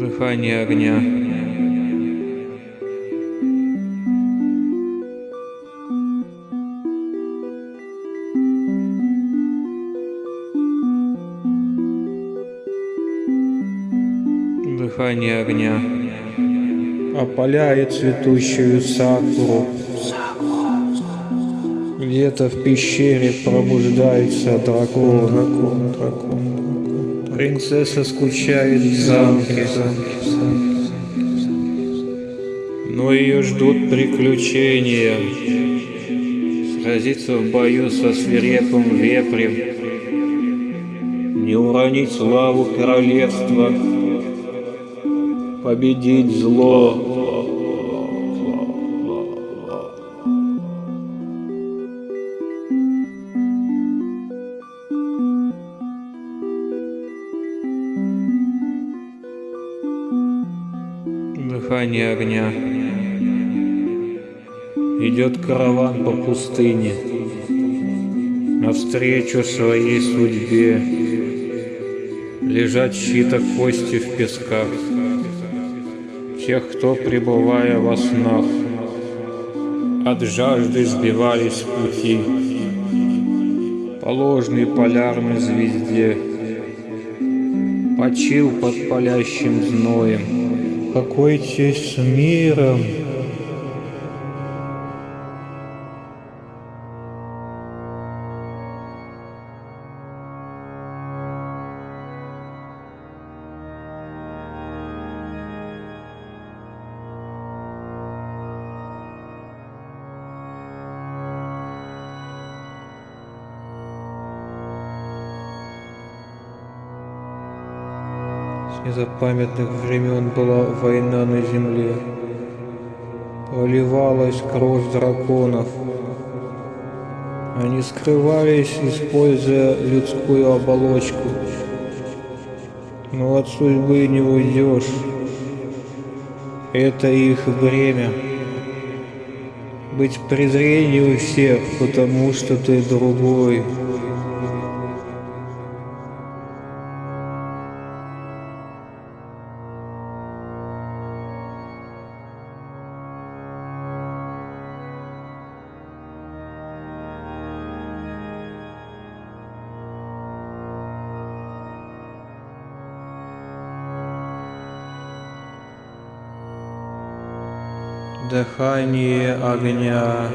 Дыхание огня. Дыхание огня. Опаляет цветущую сакуру. Где-то в пещере пробуждается дракон. дракон, дракон. Принцесса скучает в замке. Но ее ждут приключения. Сразиться в бою со свирепым вепрем. Не уронить славу королевства. Победить зло. Дыхание огня. Идет караван по пустыне, Навстречу своей судьбе. Лежат щита кости в песках, Тех, кто, пребывая во снах, От жажды сбивались пути. По ложной полярной звезде, Почил под палящим зноем, Покойтесь с миром. Незапамятных времен была война на земле. Проливалась кровь драконов. Они скрывались, используя людскую оболочку. Но от судьбы не уйдешь. Это их бремя. Быть презрением у всех, потому что ты другой. Дыхание огня.